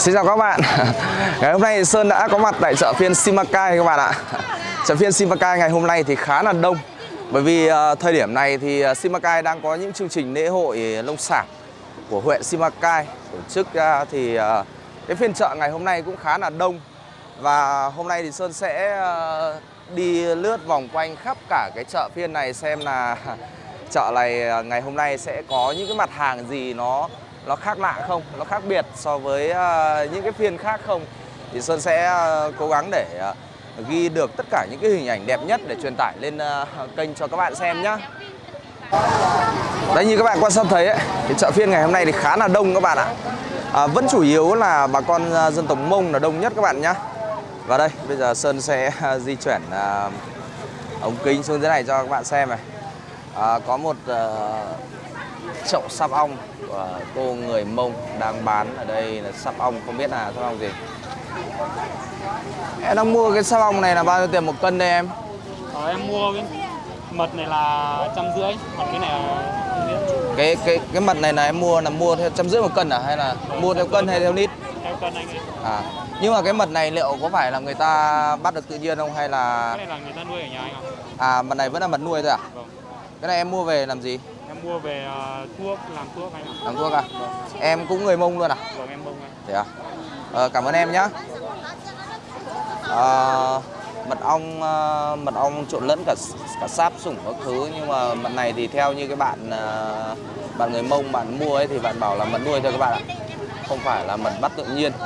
Xin chào các bạn. Ngày hôm nay thì Sơn đã có mặt tại chợ phiên Simacai các bạn ạ. Chợ phiên Simacai ngày hôm nay thì khá là đông. Bởi vì uh, thời điểm này thì uh, Simacai đang có những chương trình lễ hội nông sản của huyện Simacai tổ chức ra thì uh, cái phiên chợ ngày hôm nay cũng khá là đông. Và hôm nay thì Sơn sẽ đi lướt vòng quanh khắp cả cái chợ phiên này xem là chợ này ngày hôm nay sẽ có những cái mặt hàng gì nó nó khác lạ không, nó khác biệt so với à, những cái phiên khác không thì Sơn sẽ à, cố gắng để à, ghi được tất cả những cái hình ảnh đẹp nhất để truyền tải lên kênh cho các bạn xem nhá. Đấy như các bạn quan sát thấy ấy, cái chợ phiên ngày hôm nay thì khá là đông các bạn ạ. À, vẫn chủ yếu là bà con dân tộc Mông là đông nhất các bạn nhá. Và đây bây giờ Sơn sẽ di chuyển ống kính xuống dưới này cho các bạn xem này. À, có một uh, chậu sắp ong của cô người Mông đang bán ở đây là sắp ong không biết là sắp ong gì. Em đang mua cái sắp ong này là bao nhiêu tiền một cân đây em? Ờ, em mua cái mật này là trăm rưỡi còn cái này là cái cái cái mật này là em mua là mua theo trăm rưỡi một cân à hay là mua theo cân hay theo lít? Theo cân anh ơi. À nhưng mà cái mật này liệu có phải là người ta bắt được tự nhiên không hay là cái này là người ta nuôi ở nhà anh ạ. À mật này vẫn là mật nuôi thôi à? Vâng. Cái này em mua về làm gì mua về uh, thuốc làm thuốc anh ạ. Làm thuốc à? Em cũng người mông luôn à? Vâng em bông anh thế à? Ờ, cảm ơn em nhé à, mật ong ờ, mật ong trộn lẫn cả cả sáp sủng các thứ nhưng mà mật này thì theo như cái bạn ờ, bạn người mông bạn mua ấy thì bạn bảo là mật nuôi thôi các bạn ạ. Không phải là mật bắt tự nhiên.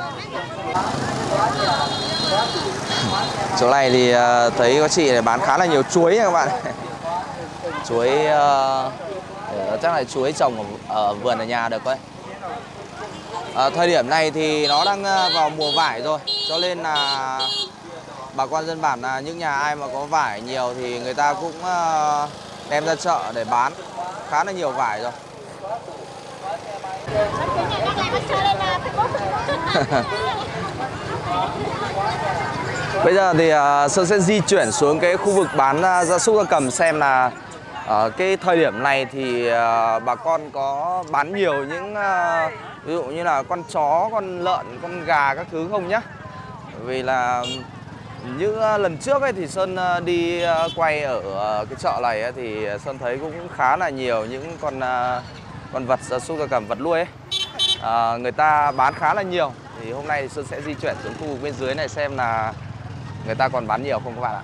Chỗ này thì ờ, thấy có chị này bán khá là nhiều chuối nha các bạn. Chuối ờ, chắc là chuối trồng ở, ở vườn ở nhà được đấy. À, thời điểm này thì nó đang à, vào mùa vải rồi cho nên là bà con dân bản là những nhà ai mà có vải nhiều thì người ta cũng à, đem ra chợ để bán khá là nhiều vải rồi. Bây giờ thì à, Sơn sẽ di chuyển xuống cái khu vực bán gia súc gia cầm xem là ở cái thời điểm này thì ờ, bà con có bán nhiều những ờ, ví dụ như là con chó, con lợn, con gà các thứ không nhá. Vì là những lần trước ấy thì Sơn đi quay ở cái chợ này ấy, thì Sơn thấy cũng khá là nhiều những con con vật gia súc gia cầm vật nuôi ấy. À, người ta bán khá là nhiều thì hôm nay thì Sơn sẽ di chuyển xuống khu vực bên dưới này xem là người ta còn bán nhiều không các bạn ạ.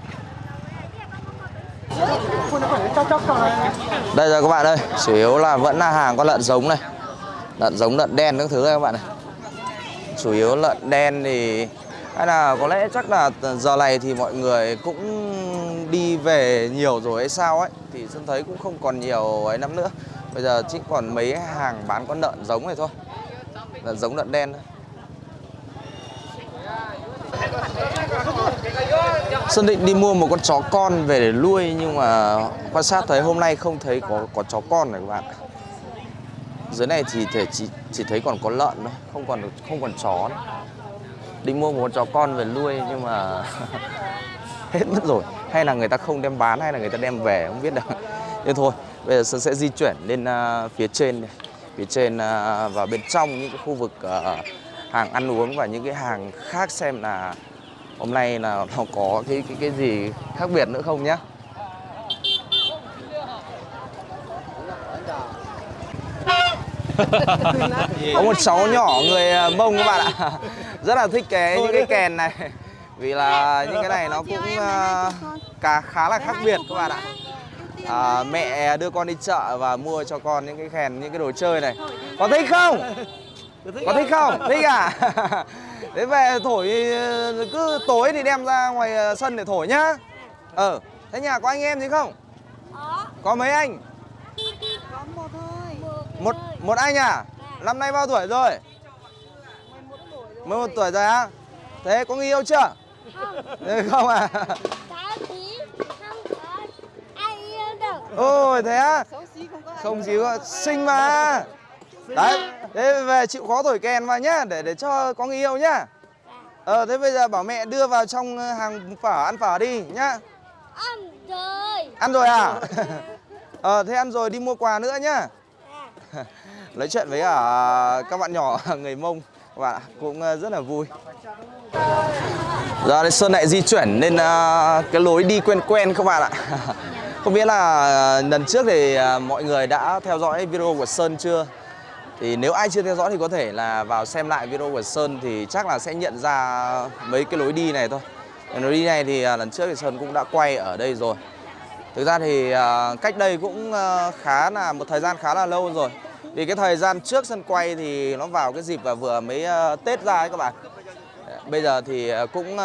Đây rồi các bạn ơi, chủ yếu là vẫn là hàng con lợn giống này. Lợn giống, lợn đen các thứ này các bạn này. Chủ yếu lợn đen thì hay là có lẽ chắc là giờ này thì mọi người cũng đi về nhiều rồi hay sao ấy Thì Sơn thấy cũng không còn nhiều ấy lắm nữa. Bây giờ chỉ còn mấy hàng bán con lợn giống này thôi. Lợn giống lợn đen thôi. Sơn định đi mua một con chó con về để nuôi nhưng mà quan sát thấy hôm nay không thấy có có chó con này các bạn. Dưới này thì thể chỉ chỉ thấy còn có lợn thôi, không còn không còn chó nữa. Định mua một con chó con về nuôi nhưng mà hết mất rồi. Hay là người ta không đem bán hay là người ta đem về không biết được. Nhưng thôi, bây giờ Sơn sẽ di chuyển lên uh, phía trên này. Phía trên à, uh, và bên trong những cái khu vực uh, hàng ăn uống và những cái hàng khác xem là hôm nay là nó có cái cái cái gì khác biệt nữa không nhá. Có một cháu nhỏ người à, mông các bạn ạ. Rất là thích cái những cái kèn này. Vì là những cái này nó cũng uh, cả khá là khác biệt các bạn ạ. à, mẹ đưa con đi chợ và mua cho con những cái kèn những cái đồ chơi này. Có thích không có thích không? Thích à? Thế về thổi cứ tối thì đem ra ngoài sân để thổi nhá. Ờ thế nhà có anh em gì không? Có. Mấy anh? Có một thôi. một một anh à? Năm nay bao tuổi rồi? 11 tuổi rồi. Á? Thế có người yêu chưa? Thế không à? Không có. Ai yêu được. ôi thế á? Xấu xí không có có xinh mà đấy thế về chịu khó thổi kèn vào nhá để để cho có người yêu nhá. Ờ thế bây giờ bảo mẹ đưa vào trong hàng phở ăn phở đi nhá. Ăn rồi. ăn rồi à? Ờ thế ăn rồi đi mua quà nữa nhá. À, nói chuyện với cả các bạn nhỏ người mông. Các bạn cũng ờ, rất là vui. Giờ đây Sơn lại di chuyển lên ờ, cái lối đi quen quen các bạn ạ. Không biết là ờ, lần trước thì ờ, mọi người đã theo dõi video của Sơn chưa thì nếu ai chưa theo dõi thì có thể là vào xem lại video của Sơn thì chắc là sẽ nhận ra mấy cái lối đi này thôi lối đi này thì à, lần trước thì Sơn cũng đã quay ở đây rồi Thực ra thì à, cách đây cũng à, khá là, một thời gian khá là lâu rồi. Vì cái thời gian trước Sơn quay thì nó vào cái dịp và vừa mới Tết ra ấy các bạn. Bây giờ thì cũng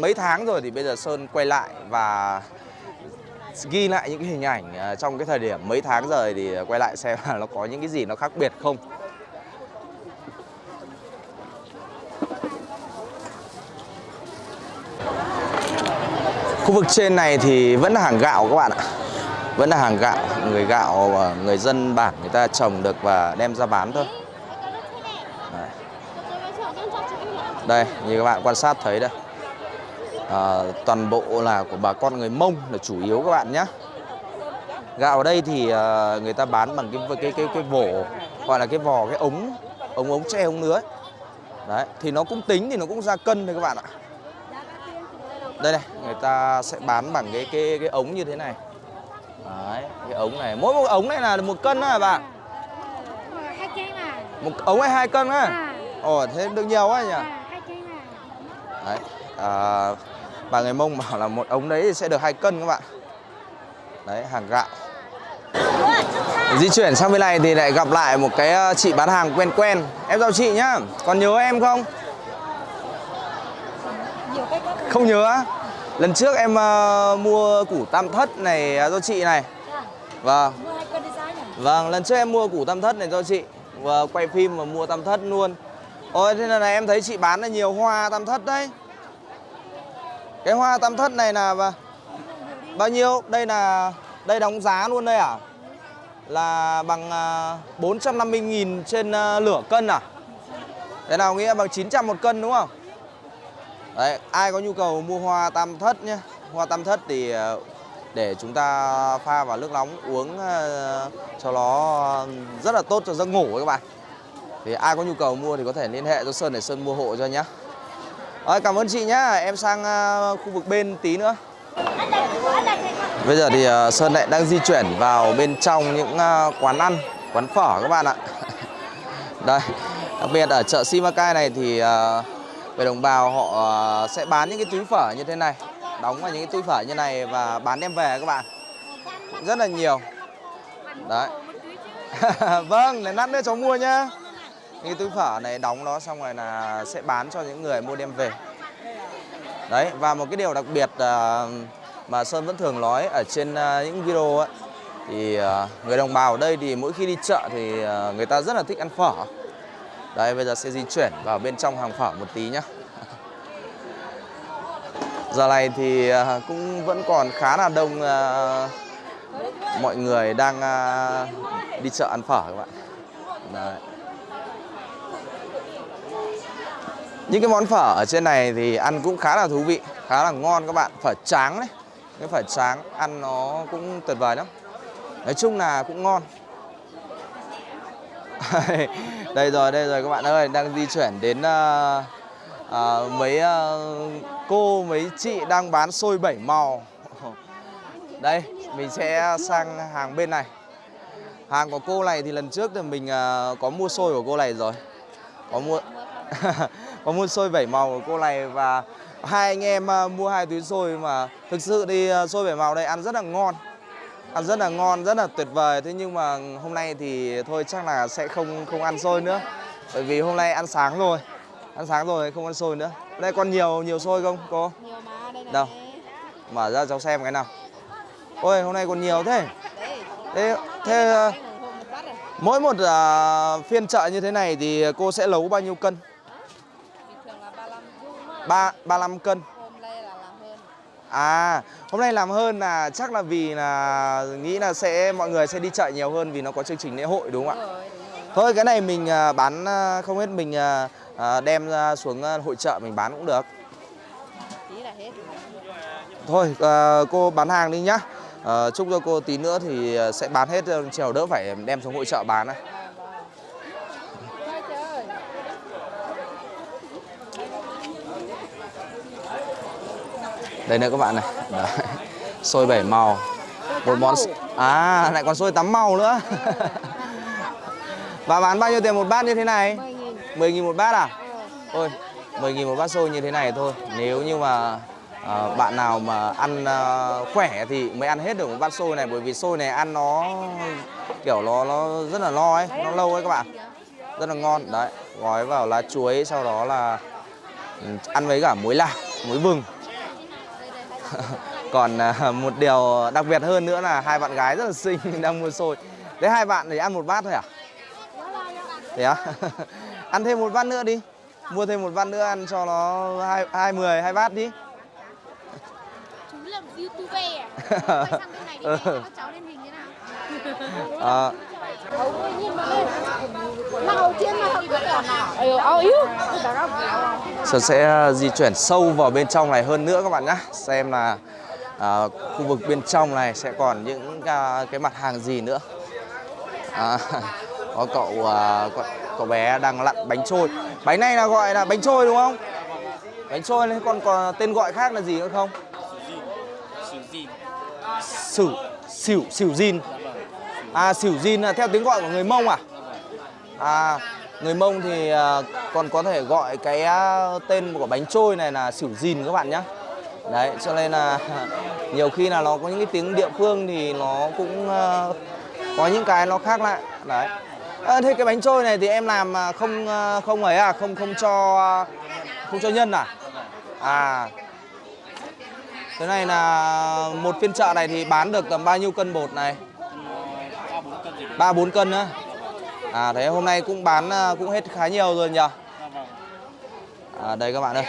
mấy tháng rồi thì bây giờ Sơn quay lại và ghi lại những cái hình ảnh trong cái thời điểm mấy tháng rồi thì quay lại xem là nó có những cái gì nó khác biệt không. Khu vực trên này thì vẫn là hàng gạo các bạn ạ. Vẫn là hàng gạo Người gạo người dân bản người ta trồng được và đem ra bán thôi. Đấy. Đây như các bạn quan sát thấy đây. À, Toàn bộ là của bà con người Mông là chủ yếu các bạn nhé Gạo ở đây thì à, người ta bán bằng cái cái cái cái vổ gọi là cái vò cái ống ống ống tre ống nứa ấy. Đấy thì nó cũng tính thì nó cũng ra cân thôi các bạn ạ đây này người ta sẽ bán bằng cái cái cái ống như thế này. Đấy cái ống này. Mỗi một ống này là một cân đó hả bà mà. Một ống này hai cân á? À ồ thế được nhiều quá nhỉ? Mà. Đấy à, bà người mông bảo là một ống đấy thì sẽ được hai cân các bạn. Đấy hàng gạo. Di chuyển sang bên này thì lại gặp lại một cái ờ, chị bán hàng quen quen. Em chào chị nhá còn nhớ em không không nhớ á. Lần trước em ờ, mua củ tam thất này ờ, cho chị này. Vâng. Giá nhỉ? Vâng lần trước em mua củ tam thất này cho chị và quay phim mà mua tam thất luôn. Ôi thế là em thấy chị bán là nhiều hoa tam thất đấy. Cái hoa tam thất này là bà- bao nhiêu? Đây là đây đóng giá luôn đây à? Là bằng à, 450.000 trên à, lửa cân à? Thế nào nghĩa bằng 900 một cân đúng không đấy ai có nhu cầu mua hoa tam thất nhé. Hoa tam thất thì ờ, để chúng ta pha vào nước nóng uống ờ, cho nó rất là tốt cho giấc ngủ các bạn. Thì ai có nhu cầu mua thì có thể liên hệ cho Sơn để Sơn mua hộ cho nhé Đấy, cảm ơn chị nhá. Em sang ờ, khu vực bên tí nữa. Bây giờ thì Sơn lại đang di chuyển vào bên trong những quán ăn, quán phở các bạn ạ. Đây, đặc biệt ở chợ Simacai này thì về người đồng bào họ ờ, sẽ bán những cái túi phở như thế này, đóng vào những cái túi phở như này và bán đem về các bạn. Rất là nhiều. Đấy. vâng, để lát nữa cháu mua nhá. Những cái túi phở này đóng nó xong rồi là sẽ bán cho những người mua đem về. Đấy, và một cái điều đặc biệt ờ, mà Sơn vẫn thường nói ở trên ờ, những video ấy thì người đồng bào ở đây thì mỗi khi đi chợ thì người ta rất là thích ăn phở. Đây bây giờ sẽ di chuyển vào bên trong hàng phở một tí nhá. Giờ này thì à, cũng vẫn còn khá là đông à, mọi người đang à, đi chợ ăn phở các bạn. Đấy. Những cái món phở ở trên này thì ăn cũng khá là thú vị, khá là ngon các bạn. Phở tráng đấy, cái phở tráng ăn nó cũng tuyệt vời lắm. Nói chung là cũng ngon. đây rồi, đây rồi các bạn ơi, đang di chuyển đến ờ, ờ, mấy ờ, cô, mấy chị đang bán xôi bảy màu. Đây, mình sẽ sang hàng bên này. Hàng của cô này thì lần trước thì mình ờ, có mua xôi của cô này rồi. Có mua có mua xôi bảy màu của cô này và hai anh em à, mua hai túi xôi mà thực sự thì xôi bảy màu đây ăn rất là ngon ăn rất là ngon rất là tuyệt vời. Thế nhưng mà hôm nay thì thôi chắc là sẽ không không ăn xôi nữa. Bởi vì hôm nay ăn sáng rồi. Ăn sáng rồi không ăn xôi nữa. Đây còn nhiều nhiều xôi không cô? Nhiều mà đây này. Đâu? mở ra cháu xem cái nào. Ôi hôm nay còn nhiều thế. Thế thế à, mỗi một à, phiên chợ như thế này thì cô sẽ nấu bao nhiêu cân? 35 ba 35 cân hôm nay là làm hơn À, hôm nay làm hơn là chắc là vì là nghĩ là sẽ mọi người sẽ đi chợ nhiều hơn vì nó có chương trình lễ hội đúng không ạ? rồi đúng rồi Thôi cái này mình à, bán à, không hết mình à, đem ra xuống hội chợ mình bán cũng được. tí là hết Thôi cô bán hàng đi nhá. À, chúc cho cô tí nữa thì sẽ bán hết chiều đỡ phải đem xuống hội chợ bán này. Đây nữa các bạn này. Đấy. xôi bảy màu. Một món à lại còn xôi tắm màu nữa. Và bán bao nhiêu tiền một bát như thế này? 10 nghìn. Một bát à? Ôi 10 nghìn một bát xôi như thế này thôi. Nếu như mà à, bạn nào mà ăn à, khỏe thì mới ăn hết được một bát xôi này. Bởi vì xôi này ăn nó kiểu nó nó rất là no ấy, nó lâu ấy các bạn. Rất là ngon, đấy Gói vào lá chuối sau đó là ừ, ăn với cả muối lạc, muối vừng. Còn à, một điều đặc biệt hơn nữa là hai bạn gái rất là xinh đang mua xôi Thế hai bạn thì ăn một bát thôi à? Thế á? ăn thêm một bát nữa đi Mua thêm một bát nữa ăn cho nó hai, hai mười, hai bát đi Chú là một youtuber à? Quay sang bên này đi Ừ. các cháu lên hình thế nào? à, Ờ. Sơn sẽ di chuyển sâu vào bên trong này hơn nữa các bạn nhé Xem là à, khu vực bên trong này sẽ còn những à, cái mặt hàng gì nữa à, Có cậu, à, cậu cậu bé đang lặn bánh trôi Bánh này là gọi là bánh trôi đúng không? Bánh trôi này còn còn tên gọi khác là gì nữa không? Sửu, xỉu, xỉu zin À xỉu zin là theo tiếng gọi của người Mông à? À người Mông thì à, còn có thể gọi cái à, tên của bánh trôi này là xỉu zin các bạn nhé Đấy cho nên là nhiều khi là nó có những cái tiếng địa phương thì nó cũng à, có những cái nó khác lại Đấy à, Thế cái bánh trôi này thì em làm à, không à, không ấy à không không cho à, không cho nhân à? À Thế này là một phiên chợ này thì bán được tầm bao nhiêu cân bột này? 3 4 cân nữa À thế hôm nay cũng bán à, cũng hết khá nhiều rồi nhỉ? À đây các bạn ơi.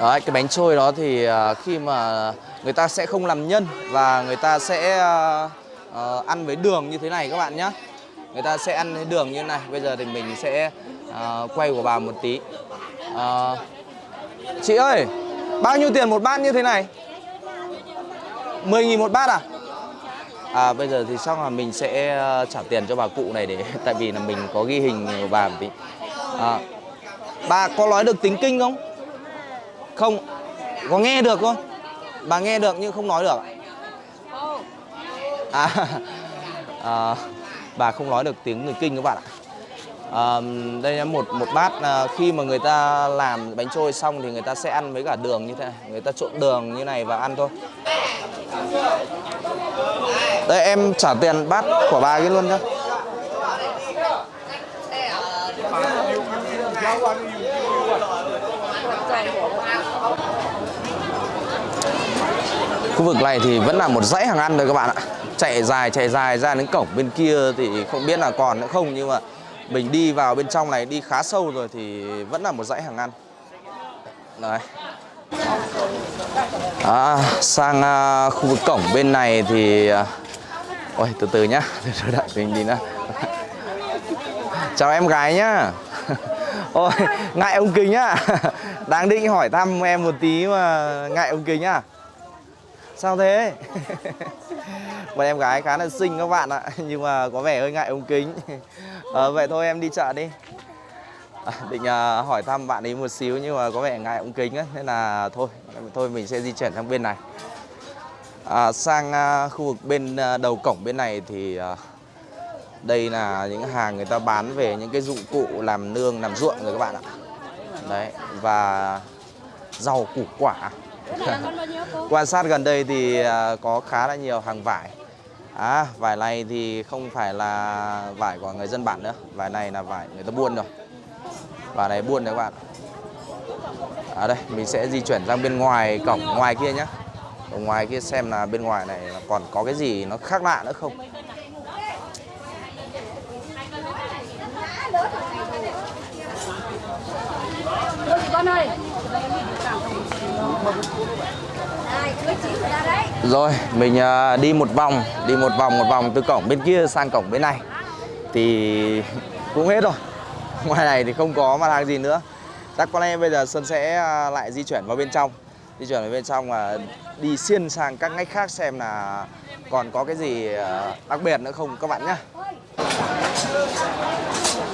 Đấy, cái bánh trôi đó thì à, khi mà người ta sẽ không làm nhân và người ta sẽ à, ăn với đường như thế này các bạn nhé. Người ta sẽ ăn với đường như thế này. Bây giờ thì mình sẽ quay của bà một tí. À, chị ơi, bao nhiêu tiền một bát như thế này? 10 nghìn một bát à? À bây giờ thì chắc là mình sẽ ờ, trả tiền cho bà cụ này để tại vì là mình có ghi hình bà một tí. À, bà có nói được tiếng kinh không? Không. Có nghe được không? Bà nghe được nhưng không nói được. À, à ờ, bà không nói được tiếng người kinh các bạn ạ. À, đây là một một bát à, khi mà người ta làm bánh trôi xong thì người ta sẽ ăn với cả đường như thế này, người ta trộn đường như này và ăn thôi. Đây em trả tiền bát của bà cái luôn nhá. Khu vực này thì vẫn là một dãy hàng ăn thôi các bạn ạ. Chạy dài chạy dài ra đến cổng bên kia thì không biết là còn nữa không nhưng mà mình đi vào bên trong này đi khá sâu rồi thì vẫn là một dãy hàng ăn. Đấy. À, sang à, khu vực cổng bên này thì à, Ôi từ từ nhá. Từ từ đợi mình đi nữa Chào em gái nhá. Ôi ngại ông kính á. Đang định hỏi thăm em một tí mà ngại ông kính à. Sao thế? Một em gái khá là xinh các bạn ạ. Nhưng mà có vẻ hơi ngại ông kính. À, Vậy thôi em đi chợ đi. À, Định à, hỏi thăm bạn ấy một xíu Nhưng mà có vẻ ngại ông kính ấy. Nên là thôi Thôi mình sẽ di chuyển sang bên này. À, sang à, khu vực bên à, đầu cổng bên này thì à, đây là những hàng người ta bán về những cái dụng cụ làm nương, làm ruộng rồi các bạn ạ. Đấy, và rau củ quả. Quan sát gần đây thì à, có khá là nhiều hàng vải. À, vải này thì không phải là vải của người dân bản nữa, vải này là vải người ta buôn rồi. Vải này buôn đấy các bạn. À đây, mình sẽ di chuyển sang bên ngoài cổng ngoài kia nhé. Ở ngoài kia xem là bên ngoài này còn có cái gì nó khác lạ nữa không? Rồi, mình à, đi một vòng, Đi một vòng một vòng từ cổng bên kia sang cổng bên này. Thì cũng hết rồi. Ngoài này thì không có mặt hàng gì nữa. Chắc có lẽ bây giờ sơn sẽ à, lại di chuyển vào bên trong. Di chuyển vào bên trong và đi xiên sang các ngách khác xem là còn có cái gì ờ, đặc biệt nữa không các bạn nhé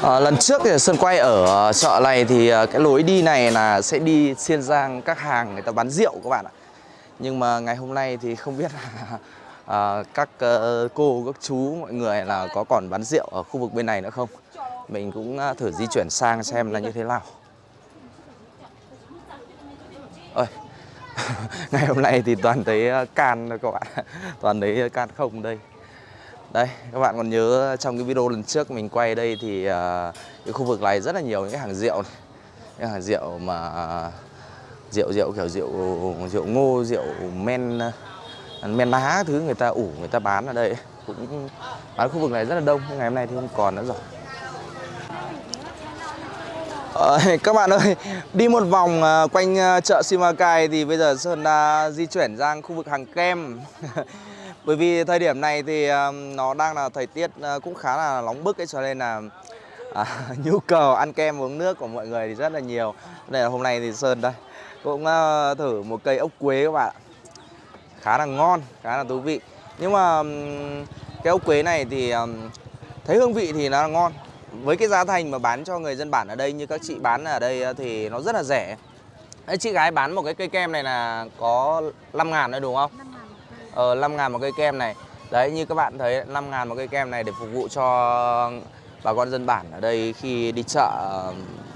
À, lần trước thì Sơn quay ở ờ, chợ này thì cái lối đi này là sẽ đi xiên sang các hàng người ta bán rượu các bạn ạ. Nhưng mà ngày hôm nay thì không biết là à, các uh, cô, các chú, mọi người là có còn bán rượu ở khu vực bên này nữa không. Mình cũng thử di chuyển sang xem là như thế nào. ngày hôm nay thì toàn thấy ờ, can thôi các bạn, toàn thấy ờ, can không đây. Đây, các bạn còn nhớ trong cái video lần trước mình quay đây thì uh, cái khu vực này rất là nhiều những cái hàng rượu này. Những hàng rượu mà uh, rượu rượu kiểu rượu rượu ngô, rượu men men lá thứ người ta ủ người ta bán ở đây cũng bán khu vực này rất là đông nhưng ngày hôm nay thì không còn nữa rồi. Ờ, các bạn ơi, đi một vòng à, quanh à, chợ Simacai thì bây giờ Sơn đã di chuyển sang khu vực hàng kem. Bởi vì thời điểm này thì à, nó đang là thời tiết cũng khá là nóng bức ấy cho nên là à, nhu cầu ăn kem uống nước của mọi người thì rất là nhiều. Đây là hôm nay thì Sơn đây cũng thử một cây ốc quế các bạn ạ. Khá là ngon, khá là thú vị. Nhưng mà cái ốc quế này thì thấy hương vị thì nó là ngon với cái giá thành mà bán cho người dân bản ở đây như các chị bán ở đây thì nó rất là rẻ Đấy, chị gái bán một cái cây kem này là có 5 ngàn đấy đúng không? Ờ 5 ngàn một cây kem này Đấy như các bạn thấy 5 ngàn một cây kem này để phục vụ cho bà con dân bản ở đây khi đi chợ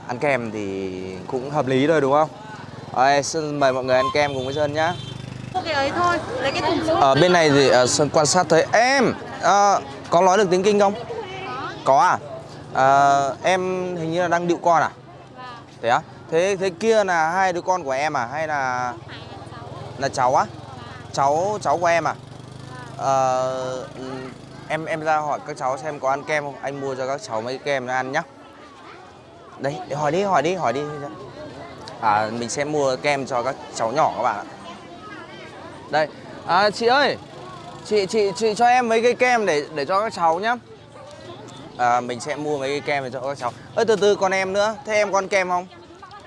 ăn kem thì cũng hợp lý thôi đúng không? Đấy, Sơn mời mọi người ăn kem cùng với Sơn nhá Mua cái ấy thôi, lấy cái thùng xuống. Ở bên này thì Sơn quan sát thấy em ờ, có nói được tiếng Kinh không? Có à? Ờ, em hình như là đang điệu con à? Thế á? Thế thế kia là hai đứa con của em à hay là là cháu á? Cháu cháu của em à? Ừm, em em ra hỏi các cháu xem có ăn kem không? Anh mua cho các cháu mấy kem nó ăn nhá. Đấy, hỏi đi, hỏi đi, hỏi đi. À, mình sẽ mua kem cho các cháu nhỏ các bạn ạ. Đây, à, chị ơi, chị chị chị cho em mấy cái kem để để cho các cháu nhá. À, mình sẽ mua mấy cái kem để cho các cháu. Ơ từ từ còn em nữa, thế em con kem không?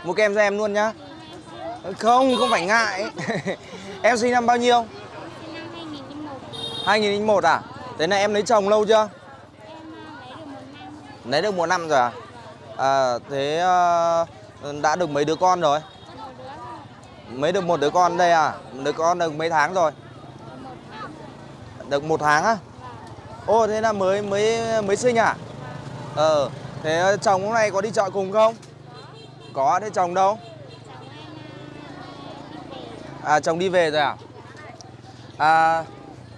Mua kem cho em luôn nhá. Không, không phải ngại. em sinh năm bao nhiêu? 2001 à? Thế này em lấy chồng lâu chưa? Lấy được một năm rồi à? À thế uh, đã được mấy đứa con rồi? Mới được một đứa con đây à? Đứa con được mấy tháng rồi? Được một tháng á? Ô thế là mới mới mới sinh à? Ờ, thế chồng hôm nay có đi chợ cùng không? Có, thế chồng đâu? À chồng đi về rồi à? À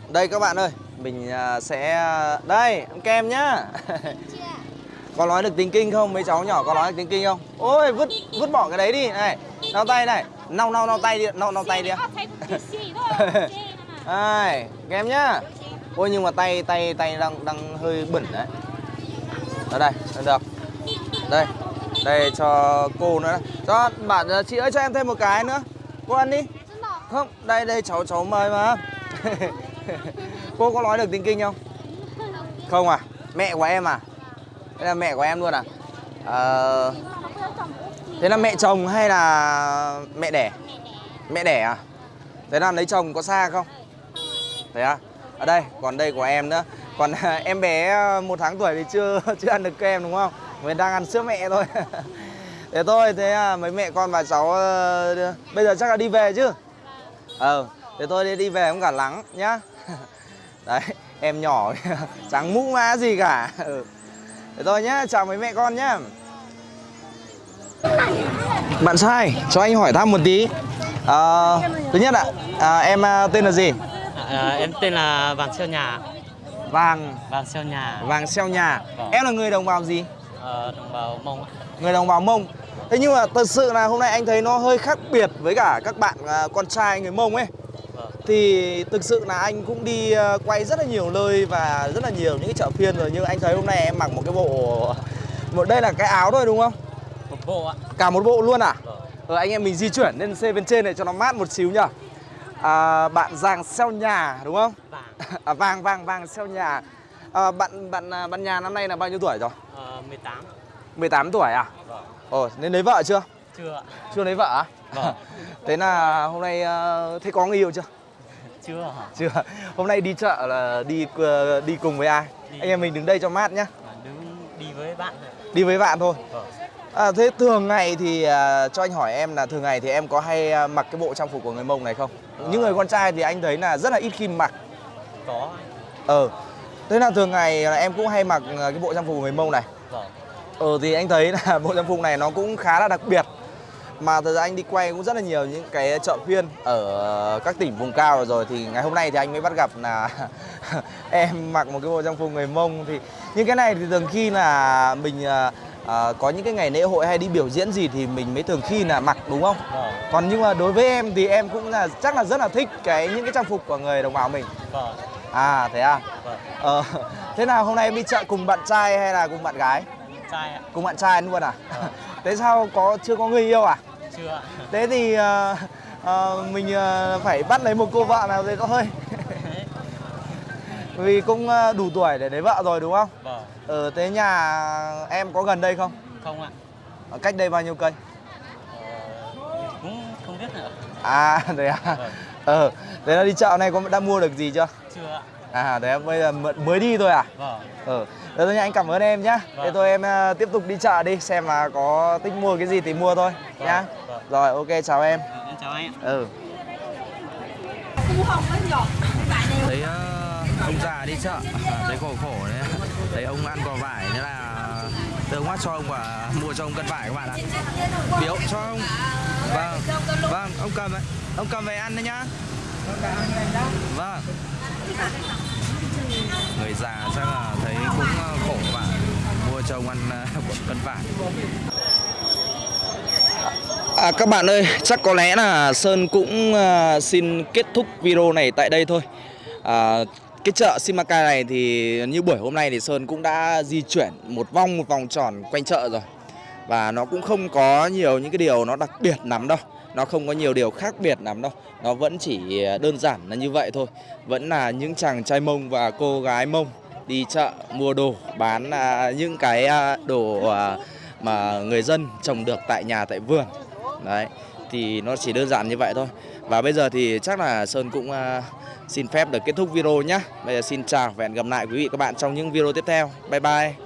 đây các bạn ơi, mình à, sẽ đây, ăn kem nhá. có nói được tiếng kinh không? Mấy cháu nhỏ có nói được tiếng kinh không? Ôi vứt vứt bỏ cái đấy đi này. Lau tay này. Lau lau lau tay đi, lau lau tay đi. Đây, kem nhá. Ôi nhưng mà tay tay tay đang đang hơi bẩn đấy. Ở đây, được. Đây. Đây cho cô nữa. Cho bạn ờ, chị ơi cho em thêm một cái nữa. Cô ăn đi. Không, đây đây cháu cháu mời mà. cô có nói được tiếng kinh không? Không à? Mẹ của em à? Đây là mẹ của em luôn à? Ờ, thế là mẹ chồng hay là mẹ đẻ? Mẹ đẻ à? Thế là lấy chồng có xa không? Thế à? Ở đây, còn đây của em nữa Còn à, em bé à, một tháng tuổi thì chưa chưa ăn được kem đúng không? mình đang ăn sữa mẹ thôi Thế thôi, thế à, mấy mẹ con và cháu bây giờ chắc là đi về chứ? Ờ, thế thôi đi đi về không cả lắng nhá Đấy, em nhỏ trắng mũ má gì cả ừ. Thế thôi nhá, chào mấy mẹ con nhá Bạn sai cho anh hỏi thăm một tí à, Thứ nhất ạ, à, em tên là gì? À, em tên là Vàng Xeo Nhà Vàng, Vàng Xeo Nhà Vàng xeo nhà Vâng. Em là người đồng bào gì? ờ, đồng bào Mông. Người đồng bào Mông Thế nhưng mà thật sự là hôm nay anh thấy nó hơi khác biệt với cả các bạn à, con trai người Mông ấy Vâng. Thì thực sự là anh cũng đi à, quay rất là nhiều nơi và rất là nhiều những cái chợ phiên rồi Nhưng anh thấy hôm nay em mặc một cái bộ một Đây là cái áo thôi đúng không? Một bộ ạ Cả một bộ luôn à? Vâng. Ờ, anh em mình di chuyển lên xe bên trên này cho nó mát một xíu nhá à, Bạn Giàng xeo nhà đúng không? Vàng À, vàng vàng vàng xeo nhà à, bạn bạn à, bạn nhà năm nay là bao nhiêu tuổi rồi? ờ, 18 18 tuổi à? Vâng Ồ, nên lấy vợ chưa? Chưa Chưa lấy vợ à? Vâng. Thế là hôm nay uh, thế có người yêu chưa? Chưa hả? Chưa. Hôm nay đi chợ là đi ờ, đi cùng với ai? Đi. Anh em mình đứng đây cho mát nhá. À, đứng đi với bạn thôi Đi với bạn thôi. Vâng. À, thế thường ngày thì à, cho anh hỏi em là thường ngày thì em có hay à, mặc cái bộ trang phục của người Mông này không? Những người con trai thì anh thấy là rất là ít khi mặc. Có. Ờ. Thế là thường ngày là em cũng hay mặc à, cái bộ trang phục của người Mông này. Vâng. Ờ thì anh thấy là bộ trang phục này nó cũng khá là đặc biệt Mà thật ra anh đi quay cũng rất là nhiều những cái chợ phiên ở các tỉnh vùng cao rồi Thì ngày hôm nay thì anh mới bắt gặp là em mặc một cái bộ trang phục người Mông Thì những cái này thì thường khi là mình à, có những cái ngày lễ hội hay đi biểu diễn gì thì mình mới thường khi là mặc đúng không? Vâng. Còn nhưng mà đối với em thì em cũng là chắc là rất là thích cái những cái trang phục của người đồng bào mình Vâng. À thế à? Vâng. Ờ, thế nào hôm nay em đi chợ cùng bạn trai hay là cùng bạn gái? Trai ạ. Cùng bạn trai luôn à? Thế sao có chưa có người yêu à? Chưa. Thế thì ờ, ờ, mình ờ, phải bắt lấy một cô vợ nào đấy thôi Vì cũng ờ, đủ tuổi để lấy vợ rồi đúng không? Vâng. Ờ, thế nhà em có gần đây không? Không ạ. Ở cách đây bao nhiêu cây? Ờ, cũng không biết nữa. À, thế à? Vâng. Ờ, thế là đi chợ này có đã mua được gì chưa? Chưa ạ. À, thế bây giờ mới- đi thôi à? Vâng. Ừ. Thế thôi nha, anh cảm ơn em nhá. Vâng. Thế thôi em ờ, tiếp tục đi chợ đi xem là có thích mua cái gì thì mua thôi Vâng, nhá. vâng. Rồi, ok chào em. Em chào anh ạ. Ừ. Ờ, ông già đi chợ, thấy khổ khổ đấy. Thấy ông ăn quả vải thế là tôi ông cho ông quả mua cho ông cân vải các bạn ạ. Biếu cho ông. Vâng. Vâng, ông cầm ấy. Ông cầm về ăn đấy nhá. Vâng. Người già chắc là thấy cũng ờ, khổ mà. Mua cho ông ăn ờ, cân vải. À, các bạn ơi, chắc có lẽ là Sơn cũng uh, xin kết thúc video này tại đây thôi. À, cái chợ Simacai này thì như buổi hôm nay thì Sơn cũng đã di chuyển một vòng một vòng tròn quanh chợ rồi. Và nó cũng không có nhiều những cái điều nó đặc biệt lắm đâu. Nó không có nhiều điều khác biệt lắm đâu. Nó vẫn chỉ đơn giản là như vậy thôi. Vẫn là những chàng trai Mông và cô gái Mông đi chợ mua đồ, bán à, những cái à, đồ à, mà người dân trồng được tại nhà tại vườn. Đấy, thì nó chỉ đơn giản như vậy thôi. Và bây giờ thì chắc là Sơn cũng à, xin phép được kết thúc video nhé. Bây giờ xin chào và hẹn gặp lại quý vị các bạn trong những video tiếp theo. Bye bye.